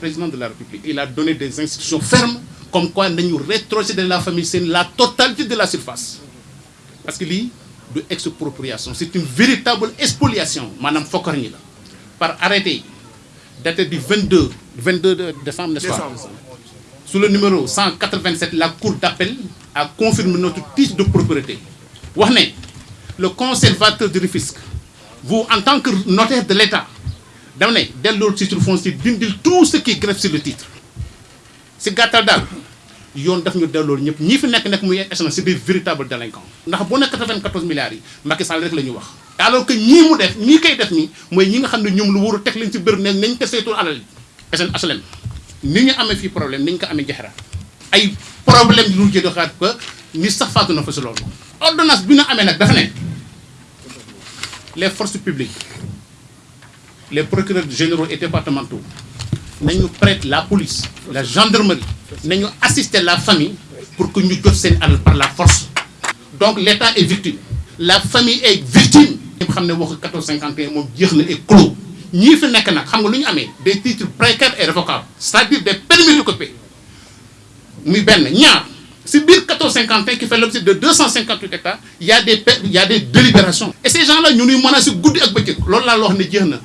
président de la République. Il a donné des instructions fermes comme quoi nañu rétrocéder la famille Sène la totalité de la surface. Parce que lii du expropriation c'est une véritable fokkar ñi la. Par arrêté daté du 22 22 décembre n'est-ce pas? Sous le numéro 187 la cour d'appel a confirmé notre titre de propriété le conservateur du Rufisque vous en tant que notaire de l'État dama ne delloo titre foncier dindil tout ce qui greffe sur le titre. Si c'est des véritables délinquants ndax bu nekk 94 milliards yi Macky Sall rek alors que ñii mu ne ni ni les forces publiques les procureurs généraux et départementaux nañu prête la police la gendarmerie nañu assister la famille pour que ñu jot seen alal par la force. Donc l'État est victime. La famille est victime. Ñëpp xam ne waxu 1451 moom jeex clos. Ñii fi nekk nag xam des titres précaires et révocables c'est-à-dire des permis d'occuper muy benn. Ñaar si biir 1451 qui fait l'objet de 258 hectares il y a des il y a des délibérations. Et ces gens là ñu nuy menacé guddi ak bëccëg. Loolu laa la wax ne jeex na